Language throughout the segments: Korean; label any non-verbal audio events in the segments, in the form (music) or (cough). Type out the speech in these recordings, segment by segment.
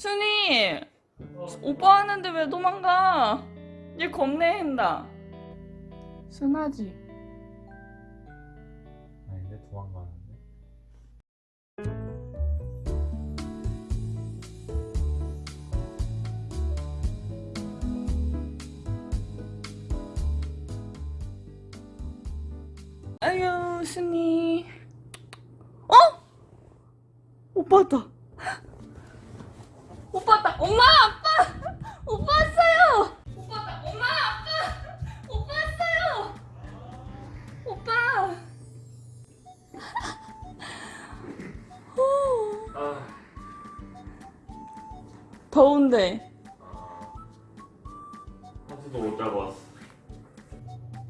순이 오빠 하는데 왜 도망가? 얘 겁내 한다. 순하지? 아닌데 도망가는데 아유 순이. 어? 오빠다. 오빠다. 엄마 아빠. (laughs) 오빠 왔어요. 오빠다. 엄마 아빠. 오빠 왔어요. 오빠. 후. 아 더운데. 한수도 못 잡았어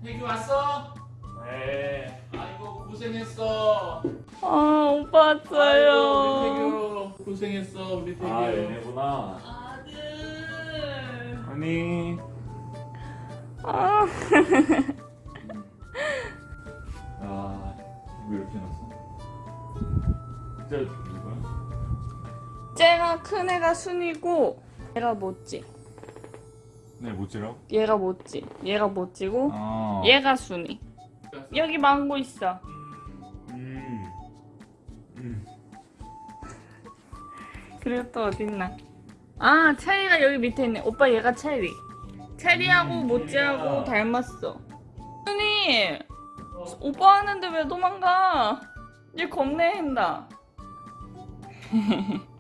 태규 왔어? 네 아이고 고생했어. 아 오빠 아이고, 왔어요. 태규 고생했어 우리 태규. 아 얘네구나 아들. 아니 아. (laughs) 아 이거 이렇게 해놨어 진짜 누구야? 쟤가 큰 애가 순이고 얘가 못지. 네 못지라고? 얘가 못지. 얘가 못지고 아 얘가 순이. 여기 망고 있어. 음. 음. 그리고 또 어딨나? 아 체리가 여기 밑에 있네. 오빠 얘가 체리. 체리하고 음, 모찌하고 체리야. 닮았어. 순이 오빠 하는데 왜 도망가? 얘 겁내한다. (laughs)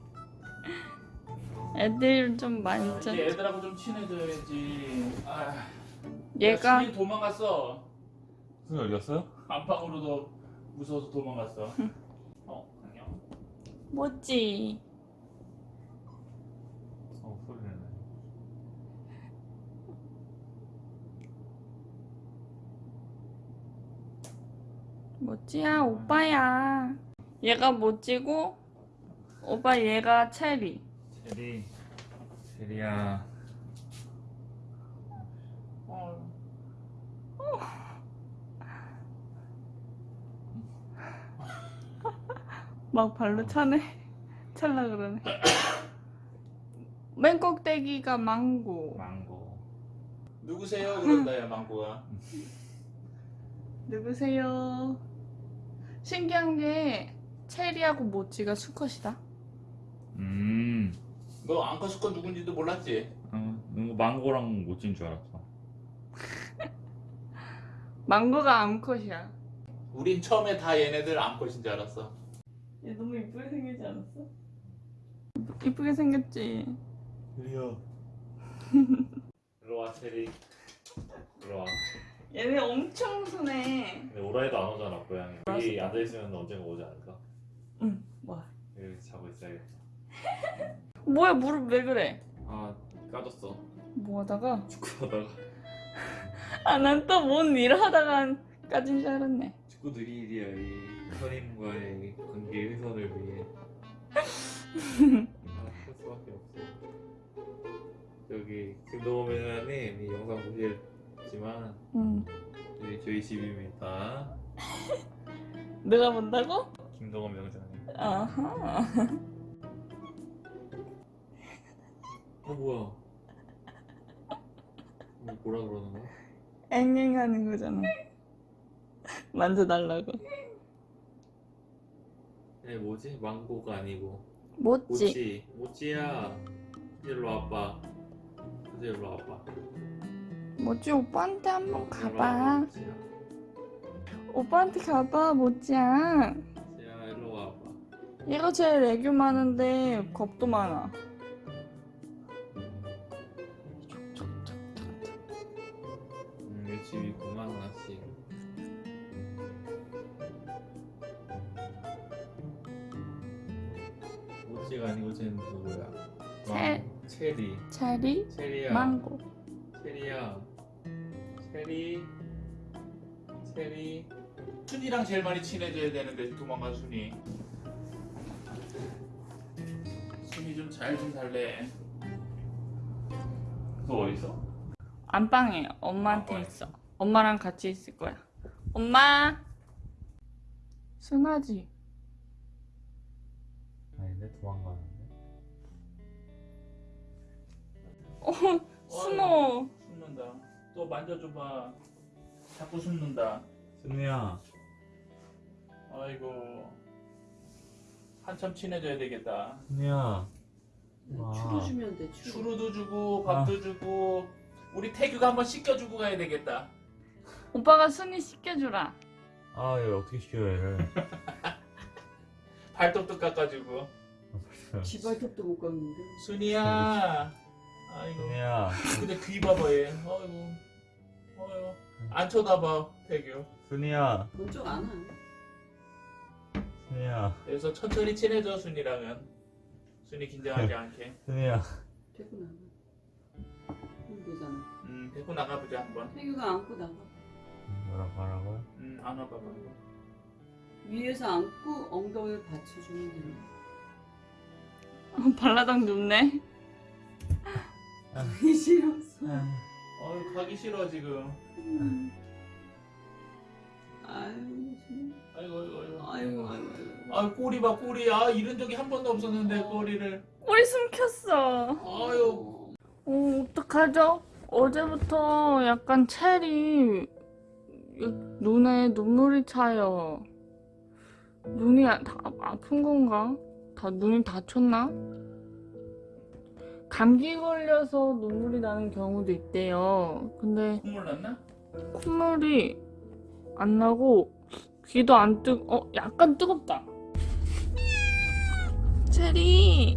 애들 좀 아, 짠. 이제 애들하고 좀 친해져야지. 아, 얘가 순이 도망갔어. 순이 어디 갔어요? 안방으로도 무서워서 도망갔어. (laughs) 어 안녕. 뭐지? 어 소리 내네 모찌야? 오빠야. 얘가 모찌고? 오빠 얘가 체리. 체리. 체리야. 어. (laughs) 막 발로 차네. (laughs) 찰라 그러네. (coughs) 맨 꼭대기가 망고. 망고. 누구세요? 그런다야 망고가. 누구세요? 신기한 게 체리하고 모찌가 수컷이다. 음. 너 앙커스건 누군지도 몰랐지? 어, 이거 망고랑 못진 줄 알았어. (laughs) 망고가 암컷이야. 우린 처음에 다 얘네들 앙컷인 줄 알았어. 얘 너무 이쁘게 생기지 않았어? 이쁘게 생겼지. 체리야 일로와 체리. 일로와 얘네 엄청 순해 근데 오라이도 안 오잖아 고양이. 여기 앉아 있으면 언젠가 오지 않을까? 응 뭐야? 여기 자고 있어야겠다. (laughs) 뭐야 무릎 왜 그래? 아 까졌어. 뭐 하다가? 축구하다가. (laughs) 아 난 또 뭔 일을 하다가 까진 줄 알았네. 축구들이 일이야 이 선임과의 관계 훼손을 위해. (laughs) 아, 할 수밖에 없어. 여기 김동호 매너님 이 영상 보시 겠지만 응 여기 저희 집입니다. (laughs) 내가 본다고? 김동호 명장님. 아하. 어 뭐야? 이거 뭐라 그러는 거야? 앵앵 하는 거잖아. (laughs) 만져달라고. 얘 뭐지? 망고가 아니고. 모찌. 모찌야. 일로 와봐. 이제 일로 와봐 뭐지? 오빠한테 한번 가봐. 오빠한테 가봐 모찌야. 모찌야 일로 와봐. 얘가 제일 애교 많은데 겁도 많아. 음, 이 집이구만 하나씩 모찌가 아니고 쟤는 누구야? 체- 망- 체리. 체리? 체리야. 망고. 체리야 체리 체리 순이랑 제일 많이 친해져야 되는데 도망간 순이. 순이 좀 잘 좀 살래. 너 어딨어? 안방에 엄마한테 안방에. 있어 엄마랑 같이 있을 거야 엄마 순하지 아닌데 도망가는데 숨어. 숨는다. 또 만져줘봐. 자꾸 숨는다. 순이야. 아이고. 한참 친해져야 되겠다. 순이야. 와. 추루 주면 돼. 추루. 추루도 주고 밥도 주고 우리 태규가 한번 씻겨주고 가야 되겠다. 오빠가 순이 씻겨주라. 아, 얘 어떻게 쉬어 얘를. (laughs) 발톱도 깎아주고. 지 발톱도 못 깎는데. 순이야. 아이고. 순이야. 근데 귀 봐봐 얘. 아이고. 아이고. 안 쳐다봐 태규. 순이야. 본적 안 와. 순이야. 그래서 천천히 친해져 순이랑은. 순이 긴장하지 않게. 순이야. 데리고 나가. 힘들잖아. 음 데리고 나가보자 한번. 태규가 안고 나가. 뭐라고 하라고요? 음 안아봐봐. 한번. 위에서 안고 엉덩이를 받쳐주면 된다. 어, 발라당 눕네. (laughs) 가기 싫었어. 어이 가기 싫어 지금. 음. 아유, 정말. 아이고 아이고 아이고. 아이고, 아이고, 아이고. 아 꼬리 봐 꼬리. 아 이런 적이 한 번도 없었는데 꼬리를. 꼬리 숨겼어. 아유. 어, 어떡하죠? 어제부터 약간 체리 눈에 눈물이 차요. 눈이 아, 다 아픈 건가? 다 눈이 다쳤나? 감기 걸려서 눈물이 나는 경우도 있대요. 근데 콧물 났나? 콧물이 안 나고 귀도 안 뜨, 어, 약간 뜨겁다. 체리,